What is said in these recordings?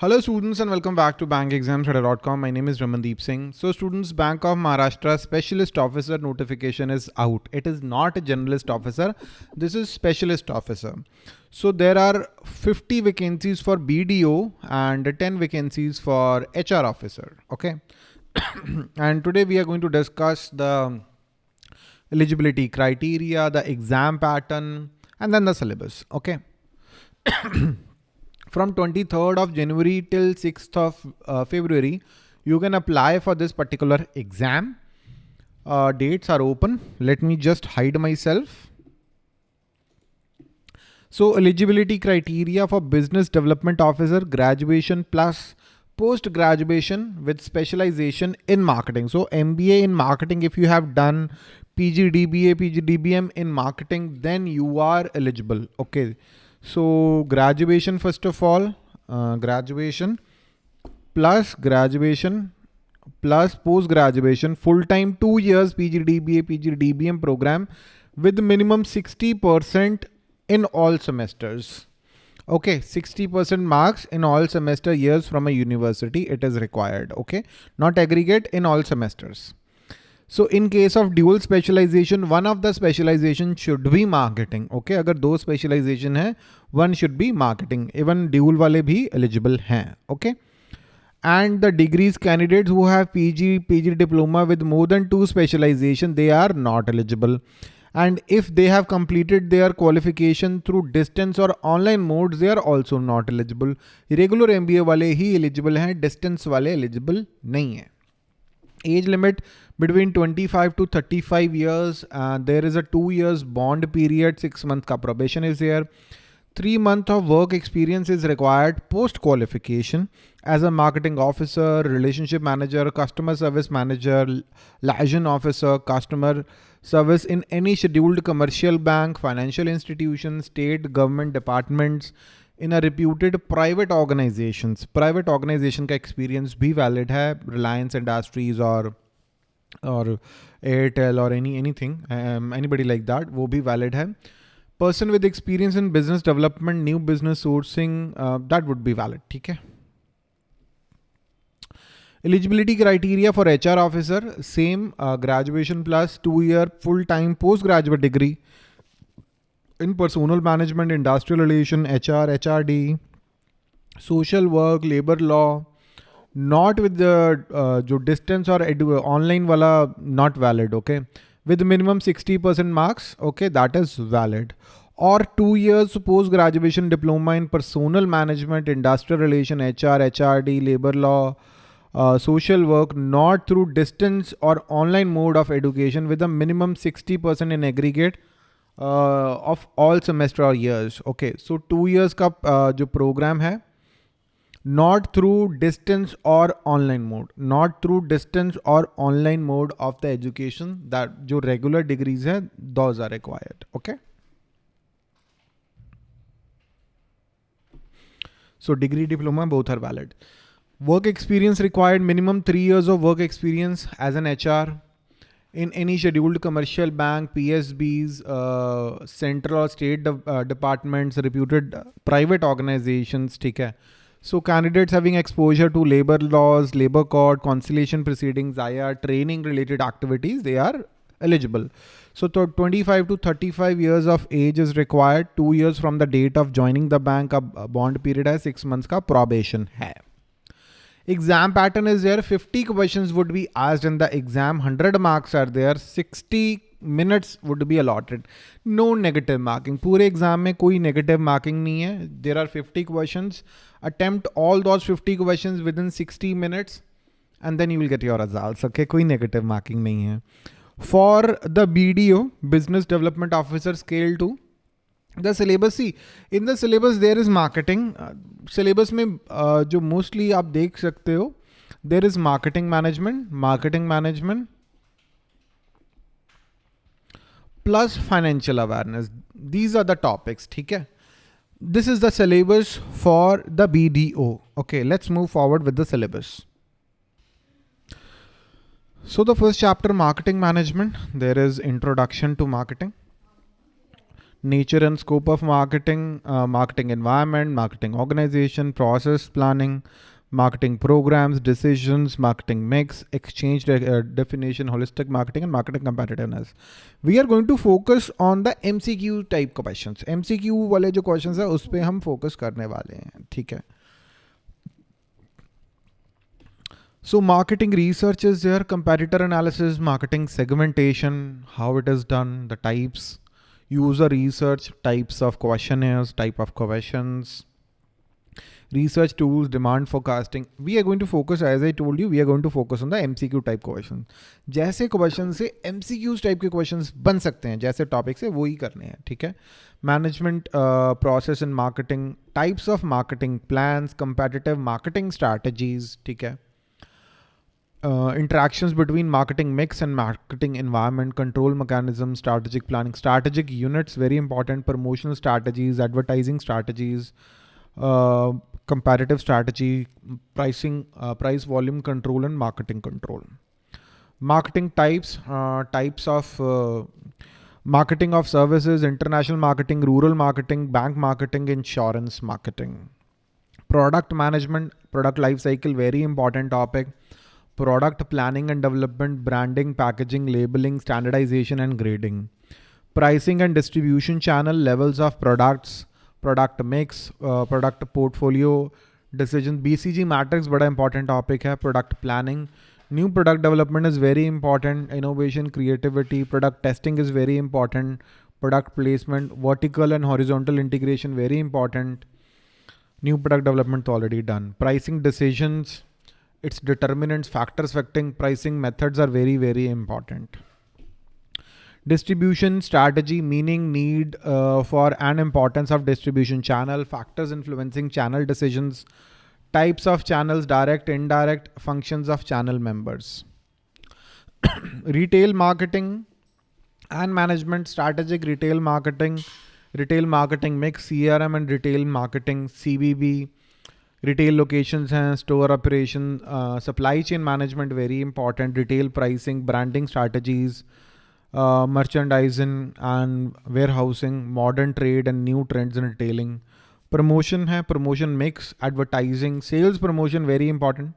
Hello students and welcome back to bankexamstudy.com. My name is Ramandeep Singh. So students, Bank of Maharashtra Specialist Officer notification is out. It is not a generalist officer. This is Specialist Officer. So there are 50 vacancies for BDO and 10 vacancies for HR Officer. Okay. and today we are going to discuss the eligibility criteria, the exam pattern, and then the syllabus. Okay. from 23rd of January till 6th of uh, February, you can apply for this particular exam. Uh, dates are open. Let me just hide myself. So eligibility criteria for business development officer, graduation plus post graduation with specialization in marketing. So MBA in marketing, if you have done PGDBA, PGDBM in marketing, then you are eligible. Okay. So graduation, first of all, uh, graduation plus graduation plus post-graduation, full-time two years PGDBA, PGDBM program with minimum 60% in all semesters. Okay, 60% marks in all semester years from a university, it is required. Okay, not aggregate in all semesters. So in case of dual specialization one of the specialization should be marketing okay अगर दो specialization है one should be marketing even dual वाले भी eligible हैं okay and the degrees candidates वो have P G P G diploma with more than two specialization they are not eligible and if they have completed they are qualification through distance और online mode they are also not eligible regular M B A वाले ही eligible हैं distance वाले eligible नहीं हैं Age limit between 25 to 35 years. Uh, there is a two years bond period, six month ka probation is there. Three month of work experience is required post qualification as a marketing officer, relationship manager, customer service manager, liaison officer, customer service in any scheduled commercial bank, financial institution, state government departments, in a reputed private organization private organization का experience भी valid है Reliance industries और और एयरटेल और any anything anybody like that वो भी valid है person with experience in business development new business sourcing that would be valid ठीक है? Eligibility criteria for H R officer same graduation plus two year full time post graduate degree in personal management, industrial relation, HR, HRD, social work, labor law, not with the uh, distance or online wala not valid okay? With minimum 60% marks okay that is valid. Or two years post graduation diploma in personal management industrial relation hr hrd labor law uh, social work not through distance or online mode of education with a minimum 60% in aggregate of all semester or years. Okay so two years ka uh, jo program hai not through distance or online mode not through distance or online mode of the education that jo regular degrees hai those are required okay? So degree diploma both are valid. Work experience required minimum 3 years of work experience as an hr in any scheduled commercial bank, PSBs, uh, central or state de uh, departments, reputed private organizations, ठीक So candidates having exposure to labor laws, labor code, conciliation proceedings, IR, training related activities, they are eligible. So 25 to 35 years of age is required. Two years from the date of joining the bank, a bond period है six months का probation है. Exam pattern is there. 50 questions would be asked in the exam. 100 marks are there. 60 minutes would be allotted. No negative marking. पूरे exam में कोई negative marking नहीं है. There are 50 questions. Attempt all those 50 questions within 60 minutes and then you will get your results. Okay, कोई negative marking नहीं है. For the BDO, Business Development Officer Scale 2, the syllabus see in the syllabus there is marketing syllabus में uh, जो mostly आप देख सकते हो there is marketing management marketing management plus financial awareness these are the topics ठीक है? This is the syllabus for the B D O okay let's move forward with the syllabus. So the first chapter marketing management there is introduction to marketing nature and scope of marketing, uh, marketing environment, marketing organization, process planning, marketing programs, decisions, marketing mix, exchange de uh, definition, holistic marketing, and marketing competitiveness. We are going to focus on the MCQ type questions. MCQ वाले जो questions है उस पे हम focus करने वाले हैं ठीक है So marketing research is there, competitor analysis, marketing segmentation, how it is done, the types, user research, types of questionnaires, type of questions, research tools, demand forecasting. We are going to focus, as I told you, we are going to focus on the MCQ type questions. जैसे question से MCQs type के questions बन सकते हैं जैसे topic से वो ही करने हैं ठीक है management process in marketing types of marketing plans competitive marketing strategies ठीक है uh, interactions between marketing mix and marketing environment, control mechanisms, strategic planning, strategic units, very important, promotional strategies, advertising strategies, uh, comparative strategy, pricing, uh, price volume control and marketing control. Marketing types, uh, types of uh, marketing of services, international marketing, rural marketing, bank marketing, insurance marketing. Product management, product life cycle, very important topic product planning and development, branding, packaging, labeling, standardization and grading, pricing and distribution channel, levels of products, product mix, uh, product portfolio, decision. BCG matrix बड़ा important topic है, product planning. New product development is very important. Innovation, creativity, product testing is very important. Product placement, vertical and horizontal integration, very important. New product development already done. Pricing decisions, its determinants, factors affecting pricing methods are very, very important. Distribution strategy, meaning need uh, for and importance of distribution channel, factors influencing channel decisions, types of channels, direct, indirect, functions of channel members. retail marketing and management, strategic retail marketing, retail marketing mix, CRM and retail marketing, CBB, retail locations and store operation, uh, supply chain management, very important, retail pricing, branding strategies, uh, merchandising and warehousing, modern trade and new trends in retailing. Promotion hai, promotion mix, advertising, sales promotion, very important.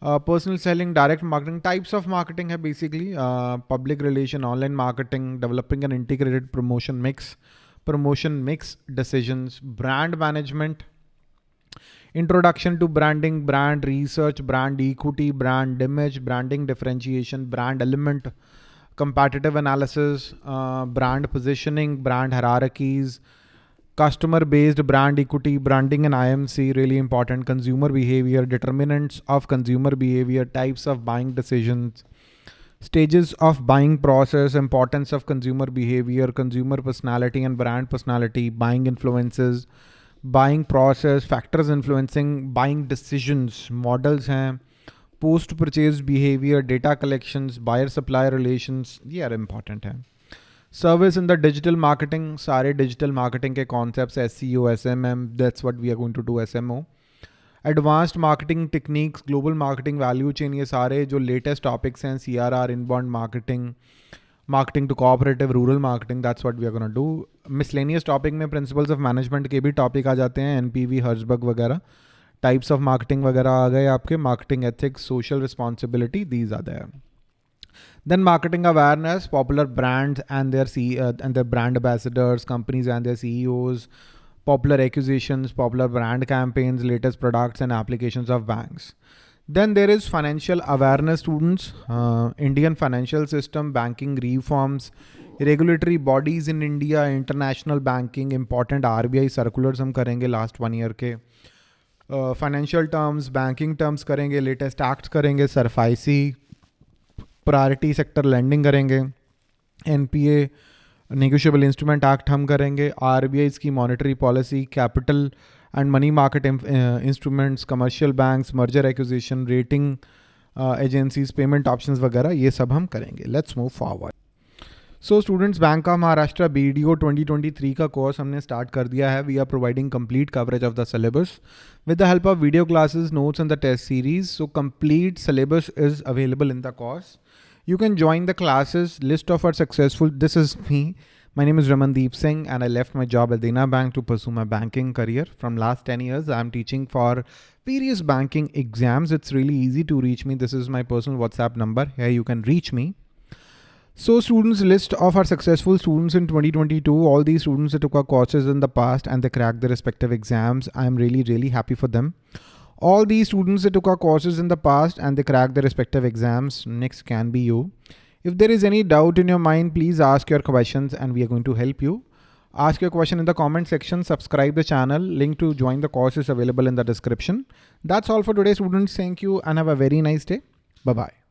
Uh, personal selling, direct marketing, types of marketing hai basically uh, public relation, online marketing, developing an integrated promotion mix, promotion mix decisions, brand management, Introduction to branding, brand research, brand equity, brand image, branding differentiation, brand element, competitive analysis, uh, brand positioning, brand hierarchies, customer based brand equity, branding and IMC, really important, consumer behavior, determinants of consumer behavior, types of buying decisions, stages of buying process, importance of consumer behavior, consumer personality and brand personality, buying influences, buying process factors influencing buying decisions models हैं post purchase behaviour data collections buyer supplier relations ये are important हैं। Service in the digital marketing सारे digital marketing के concept S C O S M M that's what we are going to do S M O advanced marketing techniques global marketing value chain ये सारे जो latest topics हैं C R R inbound marketing marketing to cooperative rural marketing that's what we are gonna do miscellaneous topic में principles of management के भी topic आ जाते हैं N P V हर्जबग वगैरह. टाइप्स ऑफ़ मार्केटिंग वगैरह आ गए आपके मार्केटिंग एथिक्स सोशल रिस्पॉन्सिबिलिटी दी ज़्यादा है then marketing awareness popular brands and their C and their brand ambassadors companies and their C popular acquisition popular brand campaigns latest products and application of banks Then there is financial awareness students, uh, Indian financial system, banking reforms, regulatory bodies in India, international banking, important RBI circulars हम करेंगे last one year के financial terms banking terms करेंगे latest act करेंगे SARFAESI priority sector lending करेंगे N P A negotiable instrument act हम करेंगे R B I की monetary policy capital market uh, instruments, commercial banks, merger acquisition, rating uh, agencies, payment options वगैरह ये सब हम करेंगे. Let's move forward so students bank of Maharashtra B D O twenty twenty three का course हमने start कर दिया है. We are providing complete coverage of the syllabus with the help of video classes notes and the test series so complete syllabus is available in the course you can join the classes. List of our successful this is me. My name is Ramandeep Singh and I left my job at Dena Bank to pursue my banking career. From last 10 years, I'm teaching for various banking exams. It's really easy to reach me. This is my personal WhatsApp number. Here you can reach me. So students list of our successful students in 2022, all these students that took our courses in the past and they cracked their respective exams. I'm really, really happy for them. All these students that took our courses in the past and they cracked their respective exams, next can be you. If there is any doubt in your mind, please ask your questions and we are going to help you. Ask your question in the comment section, subscribe the channel, link to join the course is available in the description. That's all for today students. Thank you and have a very nice day. Bye-bye.